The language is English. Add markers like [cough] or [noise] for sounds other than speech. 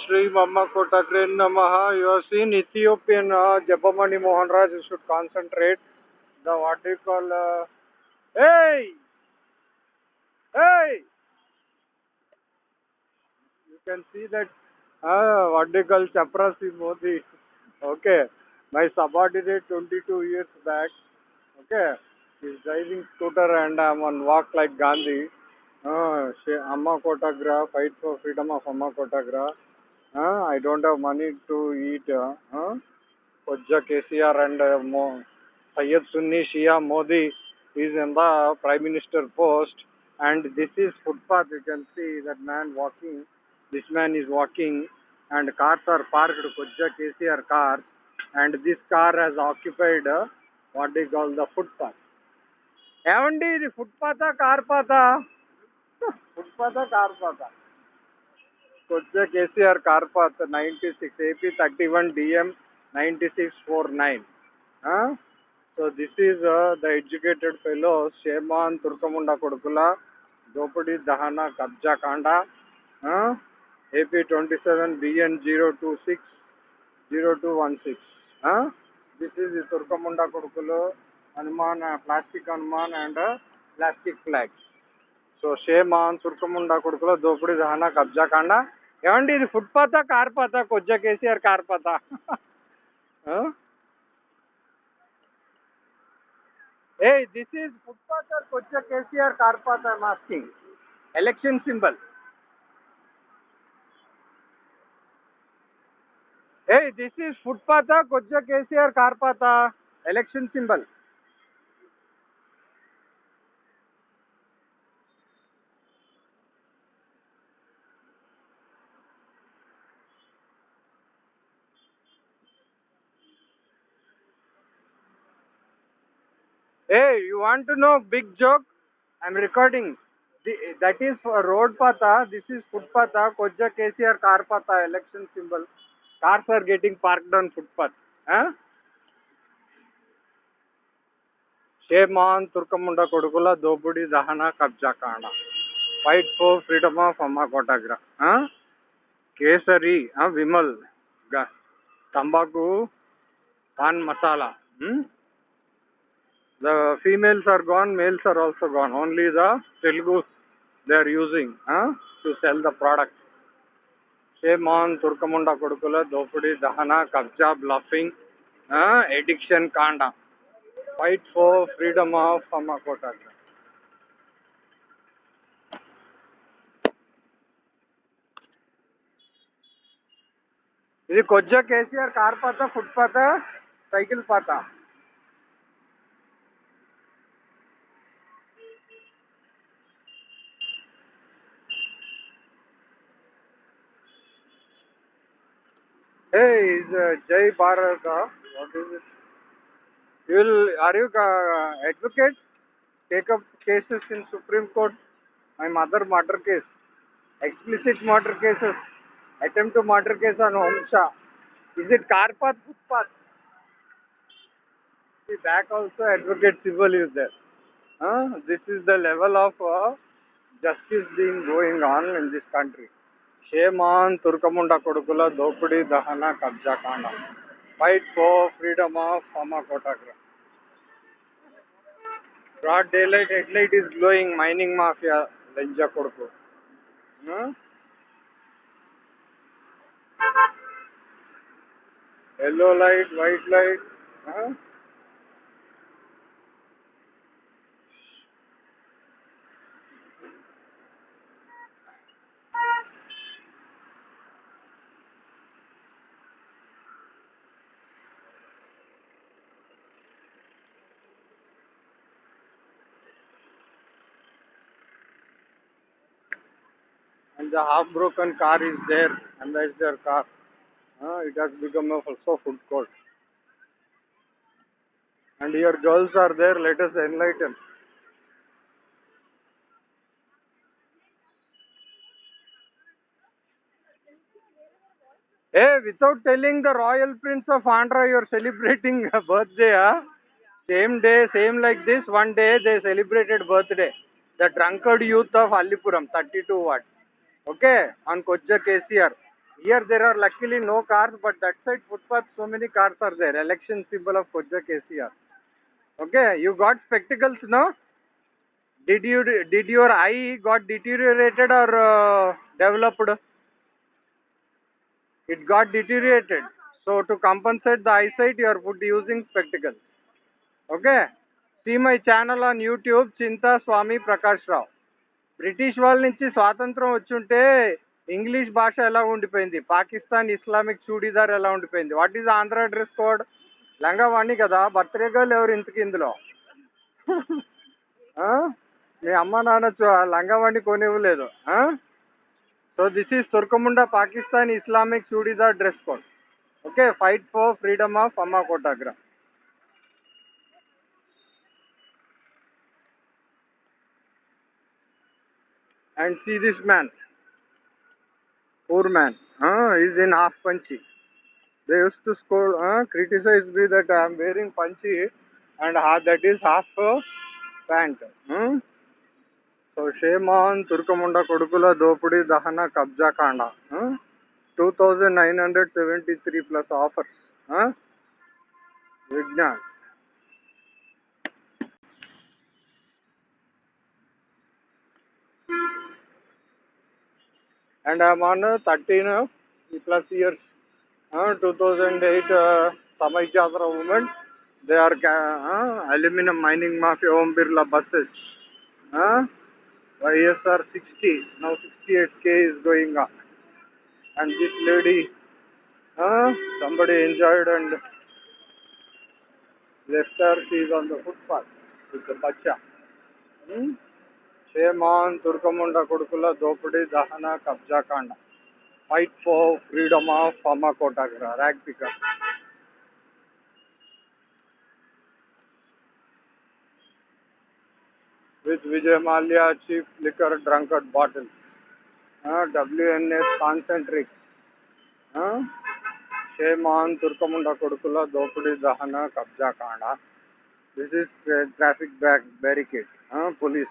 श्री मम्मकोटे नम। यू युन Ethiopian जपमणि Mohan Raj should concentrate the what you call a you can see that वाडिकल चपरासी Modi okay my subordinate twenty two years back okay driving scooter and I'm on walk like Gandhi अम्मा कोटाग्रा fight for freedom of अम्मा कोटाग्रा Amma Kotagra. Uh, I don't have money to eat. Uh, uh, Kojja KCR and uh, Mo- Syed Sunni Shia Modi is in the Prime Minister post. And this is footpath. You can see that man walking. This man is walking and cars are parked, Kojja KCR cars. And this car has occupied uh, what they call the footpath. ఏమండి ఇది ఫుట్పాతా car పాతా ఫుట్పాతా car [laughs] పాతా కొద్దిగా KCR కార్పాత్ ninety six AP thirty one DM ninety six four nine so this is the educated fellow shame on తుర్కముండ కొడుకుల దోపిడీ దహన కబ్జా కాండ AP twenty seven BN zero two six zero two one six this is తుర్కముండ కొడుకులు Hanuman plastic Hanuman and plastic flags so shame on తుర్కముండ కొడుకుల దోపిడీ దహన కబ్జా కాండ ఏమండి ఇది ఫుట్పాతా car పాతా కొజ్జా KCR car పాతా A this is footpath are కొజ్జా KCR car పాతా I'm asking election symbol ఏ this is ఫుట్పాతా కొజ్జా KCR car పాతా election symbol Hey, you want to know big joke? I'm recording. The, that is for road pata. This is footpatha. Kojja KCR car pata. Election symbol. Cars are getting parked on footpath. Huh? Shame on తుర్కముండ కొడుకుల దోపిడీ దహన కబ్జా కాండ fight for freedom of అమ్మ కోటాగ్ర కేసరి ఆ, విమల్ గ- తంబాకు pan masala hmm? The females are gone, males are also gone. Only the Telugus they are using huh, to sell the product. Shame on Turkamunda Kodukula, Dopudi, Dahana, Kabja, bluffing, uh, addiction, Kanda. Fight for freedom of Hamakota. ఇది కొజ్జా KCR car పాత foot పాత cycle పాత Hey, is uh, Jai Bharat, uh, what is it? You will, are you uh, advocate? Take up cases in Supreme Court? My mother murder case, explicit murder cases, attempt to murder case on Omsha. Is it car path, footpath? See, back also advocate civil is there. Huh? This is the level of uh, justice being going on in this country. షేమాన్ తుర్కముండ కొడుకుల దోపిడీ దహన కబ్జాకాండ. Fight for freedom of హమా broad day light head light is glowing mining mafia లంజా కొడుకు. Yellow light white light the half broken car is there their car. Uh, it has become a also food court. And your girls are there, let us enlighten. Hey, without telling the royal prince of Andhra you're celebrating a birthday, huh? Same day, same like this, one day they celebrated birthday. The drunkard youth of Alipuram, 32 watt. Okay, on Kojja KCR. Here there are luckily no cars, but that side footpath so many cars are there. Election symbol of Koja KCR. Okay, you got spectacles now? Did you did your eye got deteriorated or uh, developed? It got deteriorated. So to compensate the eyesight, you are put using spectacles. Okay. See my channel on YouTube, Chinta Swami Prakash Rao. British వాళ్ళ నుంచి స్వాతంత్రం వచ్చుంటే English భాష ఎలా ఉండిపోయింది? Pakistan Islamic churidar ఎలా ఉండిపోయింది? What is Andhra dress code లంగావాణి కదా బర్త్డే గర్ల్ ఎవరు ఇంతకి ఇందులో? మీ అమ్మ నాన్న చూ- లంగావాణి కొనివ్వలేదు so this is తుర్కముండ Pakistan Islamic churidar dress code okay fight for freedom of అమ్మ కోటాగ్రా and see this man, poor man, uh, is in half punchy. They used to scold, uh, criticize me that I am wearing punchy and ha- that is half uh, pant. Hmm? So shame on Turkamunda Kodukula Dopudi Dahana Kabja Kanda. Huh? 2973 plus offers. Huh? Vignan. And I'm on uh, 13 uh, plus years. Uh, 2008 uh, Samay Chadra movement. They are uh, aluminum mining mafia Om Birla buses. Uh, YSR 60. Now 68k is going on. And this lady, uh, somebody enjoyed and left her. She is on the footpath with the bacha. Hmm? ಸೇಮಾನ್ ತುರ್ಕಮುಂಡ ಕುಡುಕುಲ ದೋಪಿಡಿ ದಹನ ಕಬ್ಜಾಕಾಂಡ fight for freedom of ಅಮ್ಮ ಕೋಟಾಗ್ರ rag picker with Vijay Malia, Chief Liquor Drunkard Bottle. Uh, WNS Concentric. Uh, Shayman Turkamunda Kodukula Dopudi Dahana Kabja Kanda. This is uh, traffic back barricade. Uh, police.